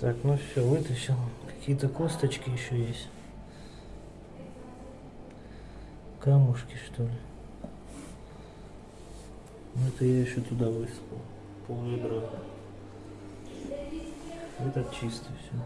Так, ну все, вытащил. Какие-то косточки еще есть. Камушки, что ли. Ну, это я еще туда высыпал. Пол ведра. Этот чистый все.